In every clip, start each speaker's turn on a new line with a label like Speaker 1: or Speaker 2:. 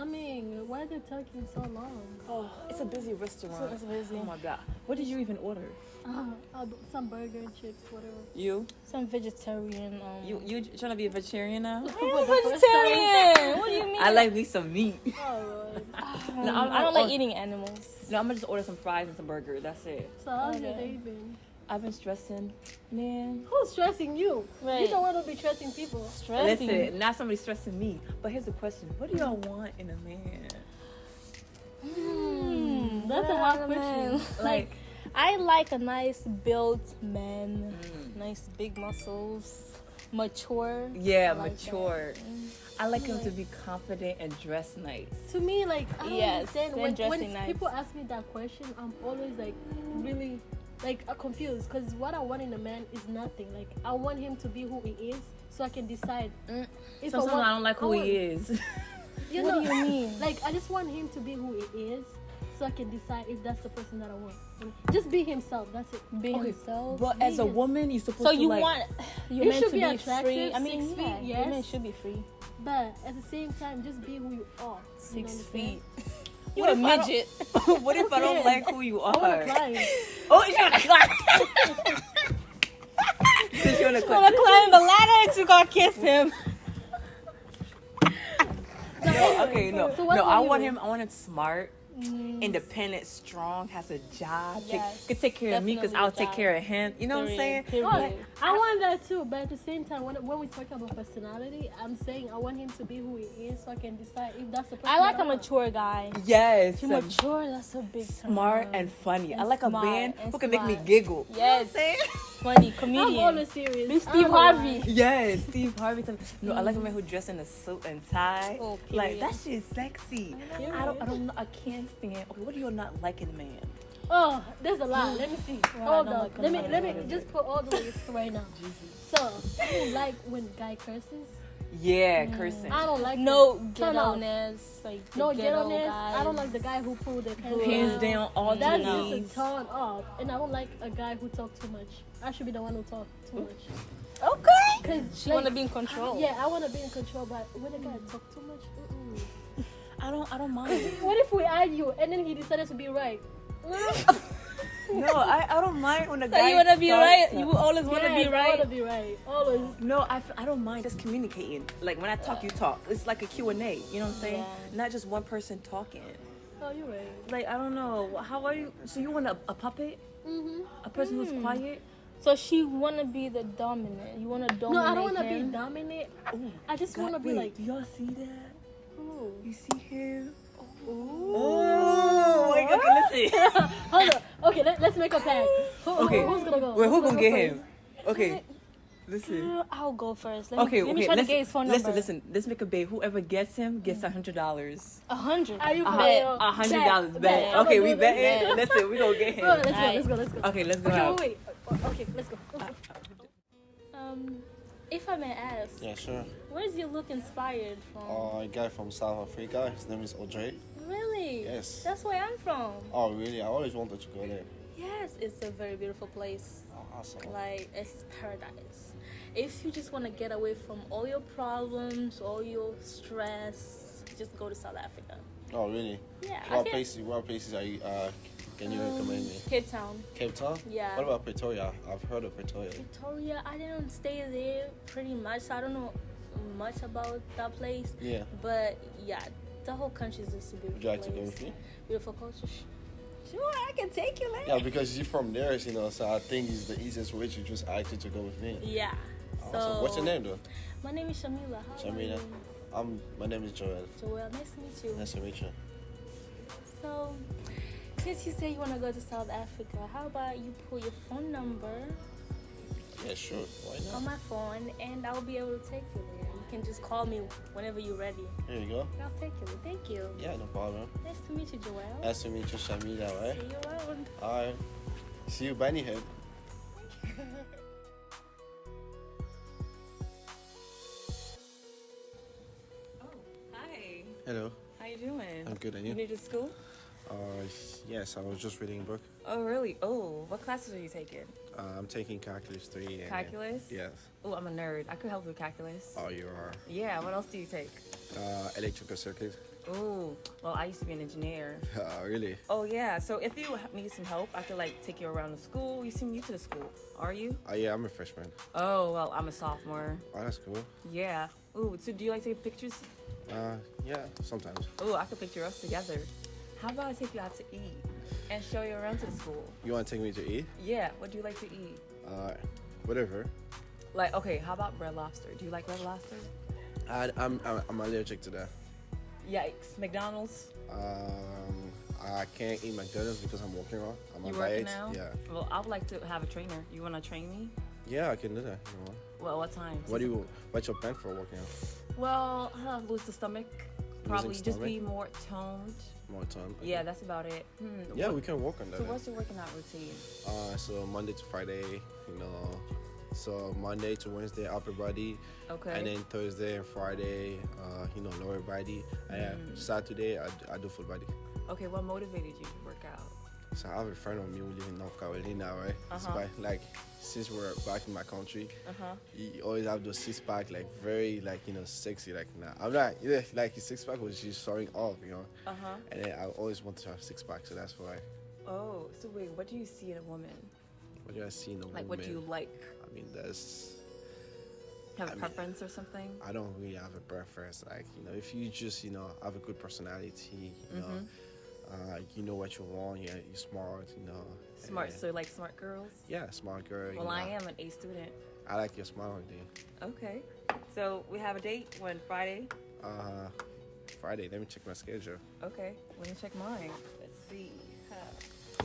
Speaker 1: coming. Why are they taking so long?
Speaker 2: Oh, it's a busy restaurant.
Speaker 3: it's busy.
Speaker 2: Oh my god. What did you even order?
Speaker 1: Uh, uh, some burger and chips, whatever.
Speaker 2: You?
Speaker 3: Some vegetarian. Um,
Speaker 2: You you trying to be a vegetarian now?
Speaker 1: For the first
Speaker 3: vegetarian. what do you mean?
Speaker 2: I like me some meat.
Speaker 1: Oh, Lord.
Speaker 2: No, I'm-
Speaker 3: I don't like
Speaker 2: or-
Speaker 3: eating animals.
Speaker 2: No, I'm gonna just order some fries and some burger. That's it.
Speaker 1: So how's your
Speaker 3: Okay.
Speaker 1: day been?
Speaker 2: I've been stressing, man.
Speaker 1: Who's stressing you? You don't want to be stressing people.
Speaker 3: Stressing.
Speaker 2: Listen, not somebody stressing me. But here's the question: What do y'all want in a man?
Speaker 3: Hmm,
Speaker 1: That's a hard question.
Speaker 3: like, like, I like a nice built man,
Speaker 2: Mm.
Speaker 3: nice big muscles, mature.
Speaker 2: Yeah,
Speaker 3: I like that.
Speaker 2: mature. I like him to be confident and dress nice.
Speaker 1: To me, like I don't
Speaker 3: Yes,
Speaker 1: understand when, when
Speaker 3: nice.
Speaker 1: people ask me that question, I'm always like really like uh, confused because what I want in a man is nothing. Like I want him to be who he is, so I can decide.
Speaker 2: Mm.
Speaker 1: If
Speaker 2: Sometimes
Speaker 1: want-
Speaker 2: I don't like who
Speaker 1: want-
Speaker 2: he is.
Speaker 1: You
Speaker 3: What
Speaker 1: know,
Speaker 3: do you mean?
Speaker 1: Like I just want him to be who he is, so I can decide if that's the person that I want. Just be himself. That's it.
Speaker 3: Be
Speaker 2: Okay,
Speaker 3: himself.
Speaker 2: But as a woman, you're supposed
Speaker 3: So
Speaker 2: to
Speaker 3: you
Speaker 2: like.
Speaker 3: want you
Speaker 1: You
Speaker 3: meant
Speaker 1: should
Speaker 3: to
Speaker 1: be
Speaker 3: be,
Speaker 1: attractive,
Speaker 3: free. I mean,
Speaker 1: six
Speaker 3: yeah,
Speaker 1: feet, yes.
Speaker 3: women should be free.
Speaker 1: But at the same time, just be who you are. You
Speaker 3: Six
Speaker 1: understand?
Speaker 3: feet. You
Speaker 2: What
Speaker 3: a
Speaker 2: if I don't-
Speaker 3: midget.
Speaker 2: what if I don't like who you are?
Speaker 1: to climb.
Speaker 2: Oh, you want to climb? You want to climb.
Speaker 3: climb the ladder to go kiss him.
Speaker 2: No, okay, no,
Speaker 1: So
Speaker 2: no. I want him. I want him smart,
Speaker 3: Mm.
Speaker 2: independent, strong, has a job, take-
Speaker 3: Yes,
Speaker 2: could take care of me because I'll take care of him. You know what I'm saying?
Speaker 3: Period,
Speaker 1: Oh,
Speaker 3: period.
Speaker 1: I want that too, but at the same time, when, when we talk about personality, I'm saying I want him to be who he is, so I can decide if that's the person.
Speaker 3: I like
Speaker 1: that
Speaker 3: a mature guy.
Speaker 2: Yes,
Speaker 3: Too
Speaker 2: um,
Speaker 3: mature, that's a big
Speaker 2: smart
Speaker 3: term.
Speaker 2: and funny. I
Speaker 3: And
Speaker 2: like a man who can make me giggle.
Speaker 3: Yes.
Speaker 2: You know what I'm saying?
Speaker 3: funny
Speaker 1: I'm
Speaker 3: comedian.
Speaker 1: always serious.
Speaker 3: Be Steve
Speaker 1: don't know why.
Speaker 3: Harvey.
Speaker 2: Yes, Steve Harvey. No, I like a man who dressed in a suit and tie.
Speaker 3: Oh,
Speaker 2: like
Speaker 3: period.
Speaker 2: that shit is sexy.
Speaker 1: Period.
Speaker 2: I don't, I don't know. I can't stand. Okay, what do you not like in a man?
Speaker 1: Oh, there's a lot. Let me see.
Speaker 3: Well, I
Speaker 1: Hold on.
Speaker 3: like
Speaker 1: Let me let me just put all the list right now. So I don't like when guy curses.
Speaker 2: Yeah, mm. cursing.
Speaker 1: I don't like
Speaker 3: No
Speaker 1: that. Turn off.
Speaker 3: ghetto-ness, like
Speaker 1: No
Speaker 3: ghetto
Speaker 1: ghetto-ness. I don't like the guy who pulled their pants
Speaker 2: Hands
Speaker 1: down.
Speaker 2: down, all the
Speaker 1: time.
Speaker 2: That's
Speaker 1: just a turn off. And I don't like a guy who talk too much. I should be the one who talk too much.
Speaker 3: Okay.
Speaker 1: Cause
Speaker 3: She wanna be in control.
Speaker 1: Yeah, I wanna be in control, but when a guy talk too much, mm-mm.
Speaker 2: I don't. I don't mind.
Speaker 1: what if we argue and then he decided to be right?
Speaker 2: no, I, I don't mind when a
Speaker 3: So
Speaker 2: guy.
Speaker 3: you wanna be right?
Speaker 2: to-
Speaker 3: You always wanna
Speaker 1: Yes,
Speaker 3: be
Speaker 1: I
Speaker 3: right.
Speaker 1: wanna be right. Always.
Speaker 2: No, I, f- I don't mind just communicating. Like when I talk, you talk. It's like a Q and A. You know what I'm saying?
Speaker 3: Yeah.
Speaker 2: Not just one person talking.
Speaker 1: Oh, you're right.
Speaker 2: Like I don't know. How are you? So you want a, a puppet?
Speaker 1: Mm-hmm.
Speaker 2: A person who's
Speaker 3: Hmm.
Speaker 2: quiet?
Speaker 3: So she wanna be the dominant. You wanna dominate
Speaker 1: No, I don't wanna
Speaker 3: him.
Speaker 1: be dominant.
Speaker 2: Ooh,
Speaker 1: I just
Speaker 2: God,
Speaker 1: wanna be
Speaker 2: wait,
Speaker 1: like,
Speaker 2: Do y'all see that?
Speaker 1: Ooh.
Speaker 2: You see him?
Speaker 1: Ooh.
Speaker 2: Oh, wait, okay, listen.
Speaker 1: Hold on. Okay, let, let's make a pact. Who, who-
Speaker 2: Okay.
Speaker 1: who's gonna go?
Speaker 2: Wait, who
Speaker 1: Who's
Speaker 2: gonna get
Speaker 1: go
Speaker 2: him? Okay, listen.
Speaker 3: Girl, I'll go first. Let me,
Speaker 2: Okay,
Speaker 3: let
Speaker 2: okay.
Speaker 3: me try to get his phone number.
Speaker 2: listen, listen. Let's make a bet. Whoever gets him gets a hundred dollars.
Speaker 3: A hundred.
Speaker 1: Are you
Speaker 2: A
Speaker 1: for
Speaker 2: a hundred dollars
Speaker 1: bet.
Speaker 2: bet. Okay, we
Speaker 1: do this.
Speaker 2: bet.
Speaker 3: Bet.
Speaker 2: Listen, we gonna get him.
Speaker 1: Go, let's go,
Speaker 3: Alright.
Speaker 1: let's go, let's go.
Speaker 2: Okay, let's go.
Speaker 1: Okay, wait, wait. Okay, let's go.
Speaker 3: Um, if I may ask,
Speaker 4: Yeah, sure.
Speaker 3: where is your look inspired from?
Speaker 4: Uh, a guy from South Africa. His name is Audrey.
Speaker 3: really?
Speaker 4: Yes.
Speaker 3: That's where I'm from.
Speaker 4: Oh, really? I always wanted to go there.
Speaker 3: Yes, it's a very beautiful place.
Speaker 4: Oh, awesome.
Speaker 3: Like it's paradise. If you just want to get away from all your problems, all your stress, just go to South Africa.
Speaker 4: Oh, really?
Speaker 3: Yeah.
Speaker 4: What places? What places are you? Uh, can you recommend me?
Speaker 3: Cape Town.
Speaker 4: Cape Town.
Speaker 3: Yeah.
Speaker 4: What about Pretoria? I've heard of Pretoria.
Speaker 3: Victoria, I didn't stay there pretty much, so I don't know much about that place.
Speaker 4: Yeah.
Speaker 3: But yeah, the whole country is just a beautiful
Speaker 4: Would you like to go with me?
Speaker 3: Beautiful culture. Sure, I can take you there.
Speaker 4: Yeah, because you're from there, you know. So I think it's the easiest way to just ask you to go with me.
Speaker 3: Yeah.
Speaker 4: Awesome.
Speaker 3: So
Speaker 4: What's your name, though?
Speaker 3: My name is Shamila. How are
Speaker 4: Shamila.
Speaker 3: you?
Speaker 4: Um, my name is Joel.
Speaker 3: Joelle, nice to meet you.
Speaker 4: Nice to meet you.
Speaker 3: So, since you say you want to go to South Africa, how about you put your phone number
Speaker 4: Yeah, sure. Why not?
Speaker 3: on my phone and I'll be able to take you there. You can just call me whenever you're ready.
Speaker 4: Here you go.
Speaker 3: I'll take you there. Thank you.
Speaker 4: Yeah, no problem.
Speaker 3: Nice to meet you, Joel.
Speaker 4: Nice to meet you, Shamila. Right?
Speaker 3: See you around.
Speaker 4: All right. See you, Bunny Head.
Speaker 2: Oh, hi.
Speaker 4: Hello.
Speaker 2: How you doing?
Speaker 4: I'm good, and
Speaker 2: You
Speaker 4: you?
Speaker 2: new to school?
Speaker 4: Uh, yes, I was just reading a book.
Speaker 2: Oh, really? Oh, what classes are you taking?
Speaker 4: Uh, I'm taking calculus three. And,
Speaker 2: Calculus?
Speaker 4: Yes.
Speaker 2: Oh, I'm a nerd. I could help with calculus.
Speaker 4: Oh, you are.
Speaker 2: Yeah. What else do you take?
Speaker 4: Uh, electrical circuit.
Speaker 2: Oh, well, I used to be an engineer.
Speaker 4: Uh, really?
Speaker 2: Oh yeah. So if you need some help, I could like take you around the school. You seem new to the school, are you?
Speaker 4: Oh yeah, I'm a freshman.
Speaker 2: Oh well, I'm a sophomore.
Speaker 4: Oh, that's cool.
Speaker 2: Yeah. Ooh, so do you like taking pictures?
Speaker 4: Uh, yeah, sometimes.
Speaker 2: Oh, I could picture us together. How about I take you out to eat and show you around to the school?
Speaker 4: You want to take me to eat?
Speaker 2: Yeah. What do you like to eat?
Speaker 4: Uh, whatever.
Speaker 2: Like, okay, how about red lobster? Do you like red lobster?
Speaker 4: I, I'm, I'm I'm allergic to that.
Speaker 2: Yikes. McDonald's.
Speaker 4: Um, I can't eat McDonald's because I'm working on. I'm
Speaker 2: You
Speaker 4: on
Speaker 2: working
Speaker 4: diet.
Speaker 2: now?
Speaker 4: Yeah.
Speaker 2: Well, I would like to have a trainer. You wanna train me?
Speaker 4: Yeah, I can do that. You know.
Speaker 2: Well, what time?
Speaker 4: What do you? What's your plan for working out?
Speaker 2: Well, uh, lose the stomach. Probably just
Speaker 4: stomach?
Speaker 2: be more toned.
Speaker 4: More toned. okay.
Speaker 2: Yeah, that's about it. Hmm.
Speaker 4: Yeah,
Speaker 2: what-
Speaker 4: we can work on that.
Speaker 2: So what's your working out routine?
Speaker 4: Uh, so Monday to Friday, you know. So Monday to Wednesday, upper body,
Speaker 2: Okay.
Speaker 4: and then Thursday and Friday, uh, you know, lower body. And uh,
Speaker 2: Mm.
Speaker 4: Saturday, I, I do full body.
Speaker 2: okay, what motivated you to work out?
Speaker 4: So I have a friend of me who live in North Carolina, right?
Speaker 2: Uh-huh.
Speaker 4: by, like since we're back in my country,
Speaker 2: Uh huh.
Speaker 4: he always have those six pack, like very like you know sexy. Like nah, I'm not yeah, like his six pack was just showing off, you know.
Speaker 2: Uh huh.
Speaker 4: And then I always wanted to have six pack, so that's why.
Speaker 2: Oh, so wait, what do you see in a woman?
Speaker 4: What do I see in a
Speaker 2: Like,
Speaker 4: woman?
Speaker 2: Like, what do you like?
Speaker 4: I mean, that's
Speaker 2: Have a
Speaker 4: I mean-
Speaker 2: preference or something?
Speaker 4: I don't really have a preference. Like, you know, if you just, you know, have a good personality, you know,
Speaker 2: Mm-hmm.
Speaker 4: Uh, you know what you want, yeah, you're smart, you know.
Speaker 2: Smart. So you like smart girls?
Speaker 4: yeah, smart girl.
Speaker 2: Well, I
Speaker 4: know.
Speaker 2: am an A student.
Speaker 4: I like your smile, dude.
Speaker 2: Okay. So we have a date when Friday.
Speaker 4: Uh, Friday, let me check my schedule.
Speaker 2: Okay. Let me check mine. Let's see. Huh.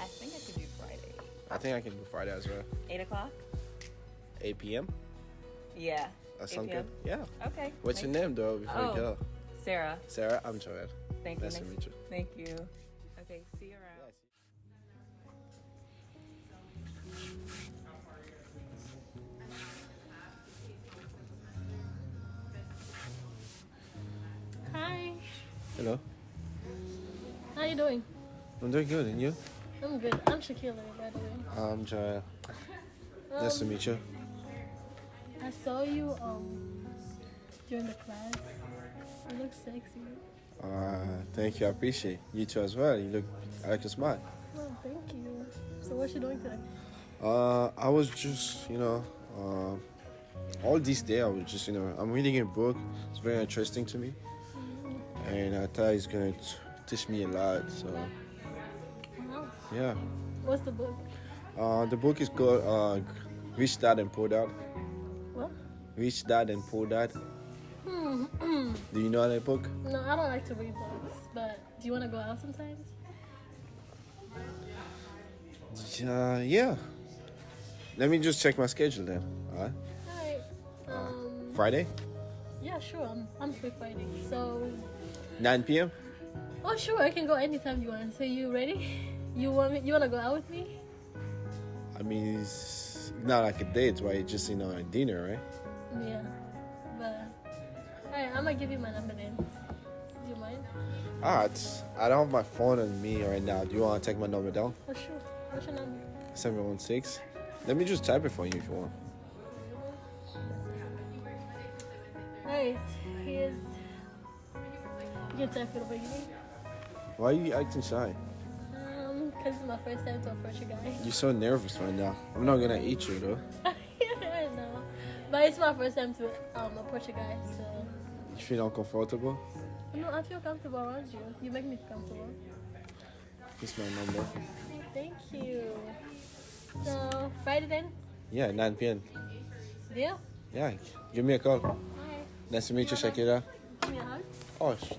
Speaker 2: I think I could do Friday.
Speaker 4: I think I can do Friday as well.
Speaker 2: Eight o'clock.
Speaker 4: 8 p.m.
Speaker 2: Yeah.
Speaker 4: That
Speaker 2: 8
Speaker 4: sound
Speaker 2: p.m.?
Speaker 4: good? Yeah.
Speaker 2: Okay.
Speaker 4: What's your
Speaker 2: Thank-
Speaker 4: name, though, before
Speaker 2: Oh.
Speaker 4: you go?
Speaker 2: Sarah.
Speaker 4: Sarah, I'm Joel.
Speaker 2: Thank you.
Speaker 4: Nice to meet you.
Speaker 2: Thank you. Okay. See you around.
Speaker 1: Hi.
Speaker 4: Hello.
Speaker 1: How are you doing?
Speaker 4: I'm doing good, and you?
Speaker 1: I'm good. I'm Shakila, by the way.
Speaker 4: I'm Joel. Nice to
Speaker 1: Um,
Speaker 4: meet you.
Speaker 1: I saw you um during the class. You look sexy.
Speaker 4: Uh, thank you. I appreciate it. you too as well. You look, I like your smile.
Speaker 1: Oh, thank you. So what you doing today?
Speaker 4: Uh, I was just, you know, uh, all this day I was just, you know, I'm reading a book. It's very interesting to me, and I thought it's gonna t- teach me a lot. So,
Speaker 1: Wow.
Speaker 4: yeah.
Speaker 1: What's the book?
Speaker 4: Uh, the book is called uh, Rich Dad and Poor Dad.
Speaker 1: What?
Speaker 4: Rich Dad and Poor Dad.
Speaker 1: Hmm.
Speaker 4: Do you know how to book?
Speaker 1: no, I don't like to read books. But do you want to go out sometimes?
Speaker 4: Uh, yeah. Let me just check my schedule then. All right.
Speaker 1: Alright. Um.
Speaker 4: Friday,
Speaker 1: Yeah, sure. I'm I'm free Friday. So.
Speaker 4: 9 p.m.
Speaker 1: Oh, sure. I can go anytime you want. So you ready? You want me? You want to go out with me?
Speaker 4: I mean, it's not like a date, right? Just, you know, a dinner, right?
Speaker 1: Yeah. I'm gonna give you my number then. Do you mind?
Speaker 4: Alright. I don't have my phone on me right now. Do you want to take my number down?
Speaker 1: Oh, sure. What's your number?
Speaker 4: 716. Let me just type it for you if you want.
Speaker 1: Alright. Here's. You can type it over here.
Speaker 4: Why are you acting shy?
Speaker 1: Um, cause it's my first time to approach a guy.
Speaker 4: You're so nervous right now. I'm not gonna eat you though.
Speaker 1: I know. But it's my first time to um approach a guy, so
Speaker 4: You feel uncomfortable?
Speaker 1: no, I feel comfortable around you. You make me comfortable.
Speaker 4: This is my number.
Speaker 1: Thank you. So Friday then?
Speaker 4: Yeah, 9 p.m.
Speaker 1: Deal?
Speaker 4: Yeah, give me a call.
Speaker 1: Alright.
Speaker 4: Nice to meet you, Shakira.
Speaker 1: Give me a hug.
Speaker 4: Oh, sh-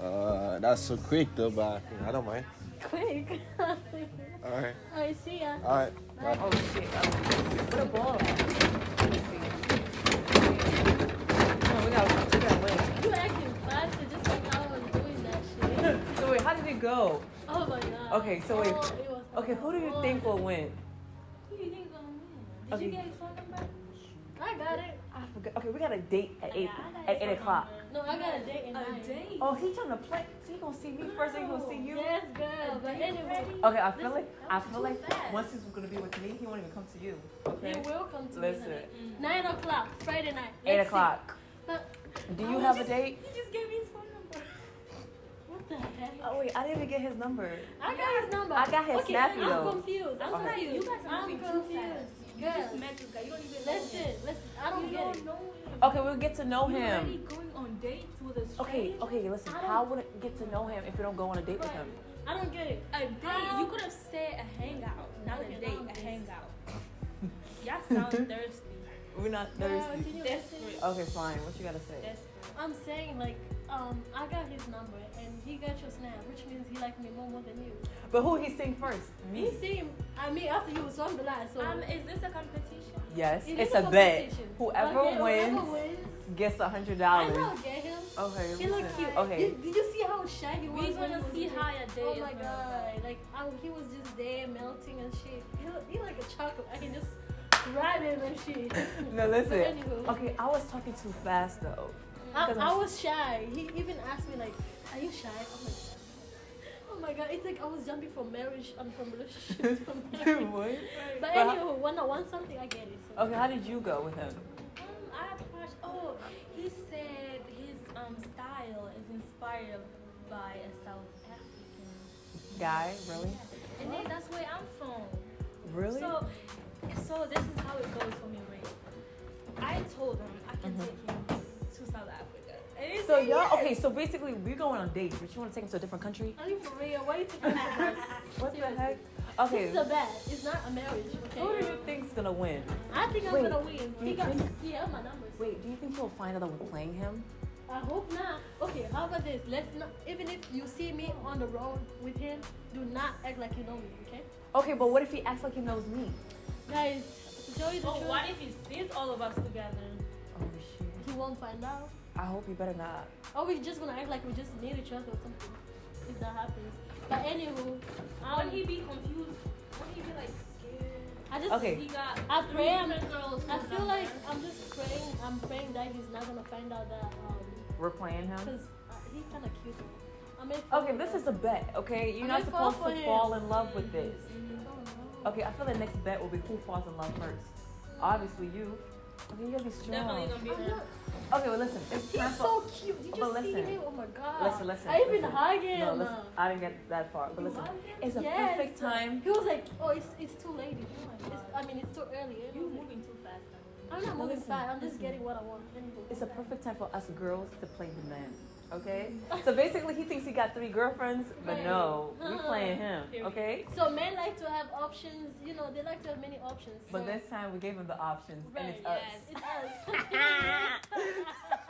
Speaker 4: uh, that's so quick though, but I don't mind.
Speaker 1: Quick.
Speaker 4: Alright,
Speaker 1: Alright, see ya.
Speaker 4: alright. Bye.
Speaker 2: Oh shit. Oh. What a ball? Let's see. No, we gotta, we gotta win.
Speaker 1: You acting faster just like I was doing that shit.
Speaker 2: So wait, how did it go?
Speaker 1: Oh my god.
Speaker 2: Okay, so wait.
Speaker 1: Oh, it
Speaker 2: Okay, who do you
Speaker 1: fun.
Speaker 2: think will win?
Speaker 1: Who do you think gonna win? Did
Speaker 2: Okay.
Speaker 1: you get his phone number? I got it.
Speaker 2: I forgot. Okay, we got a date at
Speaker 1: oh, eight
Speaker 2: at eight o'clock.
Speaker 1: No, I got a date in nine.
Speaker 2: Oh, he trying to play. So he gonna see me first, then he gonna see you.
Speaker 1: Yes, girl. But anyway,
Speaker 2: Okay, I feel like I feel like
Speaker 1: fast.
Speaker 2: once he's gonna be with me, he won't even come to you. Okay.
Speaker 1: it will come to
Speaker 2: Listen.
Speaker 1: me. honey. Nine o'clock, Friday night.
Speaker 2: Eight
Speaker 1: Let's see.
Speaker 2: o'clock.
Speaker 1: But
Speaker 2: Do
Speaker 1: oh,
Speaker 2: you
Speaker 1: was
Speaker 2: have a date?
Speaker 1: He just gave me his phone number. Heck?
Speaker 2: Oh wait, I didn't even get his number.
Speaker 1: I got his number.
Speaker 2: I got his
Speaker 1: okay,
Speaker 2: snappy,
Speaker 1: I'm
Speaker 2: though.
Speaker 1: confused. I'm
Speaker 2: Okay.
Speaker 1: confused.
Speaker 3: You guys are
Speaker 1: I'm
Speaker 3: too
Speaker 1: confused.
Speaker 3: fast. You
Speaker 1: Girl,
Speaker 3: just met this guy. You don't even know
Speaker 1: listen,
Speaker 3: him.
Speaker 1: listen. I don't
Speaker 3: you
Speaker 1: get
Speaker 3: don't
Speaker 1: it.
Speaker 3: know him.
Speaker 2: Okay, we'll get to know
Speaker 3: You're already
Speaker 2: him.
Speaker 3: going on dates with a
Speaker 2: Okay,
Speaker 3: stranger.
Speaker 2: okay, listen.
Speaker 1: I
Speaker 2: How would it get to know him if we don't go on a date with him?
Speaker 1: I don't get it.
Speaker 3: A date.
Speaker 1: How?
Speaker 3: You could have said a hangout, not
Speaker 1: Okay,
Speaker 3: a
Speaker 1: now
Speaker 3: date.
Speaker 1: I'm
Speaker 3: A hangout. Y'all sound thirsty.
Speaker 2: We're not
Speaker 1: Girl,
Speaker 2: thirsty.
Speaker 1: can you
Speaker 3: Desperate.
Speaker 2: Okay, fine. What you gotta say?
Speaker 3: Desperate.
Speaker 1: I'm saying like, um, I got his number and he got your snap, which means he liked me more, more than you.
Speaker 2: But who he sing first?
Speaker 1: He
Speaker 2: Me.
Speaker 1: seen, I mean, after you, so I'm the last. So
Speaker 3: Um, is this a competition?
Speaker 2: Yes,
Speaker 1: it
Speaker 2: it's
Speaker 1: is
Speaker 2: a bet. Whoever
Speaker 1: Okay,
Speaker 2: wins
Speaker 1: whoever wins,
Speaker 2: gets a hundred dollars.
Speaker 1: I
Speaker 2: dollars.
Speaker 1: know, get him.
Speaker 2: Okay,
Speaker 1: He look cute.
Speaker 2: Okay.
Speaker 1: You, did you see how shy he was?
Speaker 3: We
Speaker 1: when
Speaker 3: gonna
Speaker 1: he was
Speaker 3: see how your day
Speaker 1: Oh my
Speaker 3: gonna
Speaker 1: god! Like I, he was just there melting and shit. He, he like a chocolate. I can just grab him and shit.
Speaker 2: No, listen.
Speaker 1: But.
Speaker 2: Okay, I was talking too fast though.
Speaker 1: I, I was shy. He even asked me like, "Are you shy?" I'm like, "Oh my god!" It's like I was jumping from marriage and from relationship to marriage.
Speaker 2: what?
Speaker 1: But
Speaker 2: But-
Speaker 1: anywho, when I want something, I get it. So.
Speaker 2: Okay, how did you go with him?
Speaker 3: Um, I approached. Oh, he said his um style is inspired by a South African.
Speaker 2: Guy, really?
Speaker 3: And then that's where I'm from.
Speaker 2: Really?
Speaker 3: So, so this is how it goes for me, right? I told him
Speaker 2: So
Speaker 3: said
Speaker 2: y'all,
Speaker 3: yes.
Speaker 2: okay, so basically we're going on dates, but you want to take him to a different country?
Speaker 1: Are you for real? Why are you taking me for this?
Speaker 2: What the
Speaker 1: Seriously.
Speaker 2: heck?
Speaker 1: This
Speaker 2: Okay,
Speaker 1: is a bet. It's not a marriage. Okay.
Speaker 2: who do you think's gonna win?
Speaker 1: I think I'm
Speaker 2: Wait,
Speaker 1: gonna win.
Speaker 2: do
Speaker 1: He
Speaker 2: you
Speaker 1: got
Speaker 2: think-
Speaker 1: he have my numbers.
Speaker 2: Wait, do you think he'll find out that we're playing him?
Speaker 1: I hope not. Okay, how about this? Let's not. Even if you see me on the road with him, do not act like you know me. Okay,
Speaker 2: Okay, but what if he acts like he knows me?
Speaker 1: guys. To tell you the
Speaker 3: Oh,
Speaker 1: truth,
Speaker 3: what if he sees all of us together?
Speaker 2: Oh shit.
Speaker 1: he won't find out.
Speaker 2: I hope you better not.
Speaker 1: Oh, we just gonna act like we just need each other or something. If that happens. But anywho, um,
Speaker 3: Would he be confused? Would he be like scared?
Speaker 1: I just
Speaker 2: Okay.
Speaker 3: He got
Speaker 1: I pray I'm-
Speaker 3: girls.
Speaker 1: I feel
Speaker 3: number.
Speaker 1: like I'm just praying. I'm praying that he's not gonna find out that um,
Speaker 2: We're playing him.
Speaker 1: cause uh, he's kind of cute. I may
Speaker 2: Okay, this is a bet. Okay, you're
Speaker 1: I
Speaker 2: not
Speaker 1: may fall
Speaker 2: supposed to
Speaker 1: him.
Speaker 2: fall in love with this.
Speaker 1: Oh,
Speaker 2: Okay, I feel the next bet will be who falls in love first. Obviously you. Okay, you gotta be strong.
Speaker 3: Definitely gonna be
Speaker 1: no.
Speaker 3: Him.
Speaker 2: Okay, well listen, it's time
Speaker 1: He's
Speaker 2: for.
Speaker 1: so cute. Did you
Speaker 2: But
Speaker 1: see
Speaker 2: listen.
Speaker 1: him? Oh my god.
Speaker 2: Listen, listen.
Speaker 1: I even
Speaker 2: listen.
Speaker 1: hug him.
Speaker 2: No, listen. I didn't get that far, but
Speaker 1: You
Speaker 2: listen, it's a
Speaker 1: Yes.
Speaker 2: perfect time.
Speaker 1: He was like, "Oh, it's it's too late." It's, I mean, it's too early.
Speaker 3: You're moving too fast.
Speaker 1: I'm not
Speaker 2: No,
Speaker 1: moving
Speaker 2: listen,
Speaker 1: fast. I'm just
Speaker 2: listen.
Speaker 1: getting what I want.
Speaker 2: It's a perfect time for us girls to play the men. Okay? So basically, he thinks he got three girlfriends, but no, we
Speaker 1: Uh-uh.
Speaker 2: playing him. Okay?
Speaker 1: So men like to have options. You know, they like to have many options.
Speaker 2: But this time we gave him the options, and
Speaker 1: right,
Speaker 2: it's us.
Speaker 1: it's us.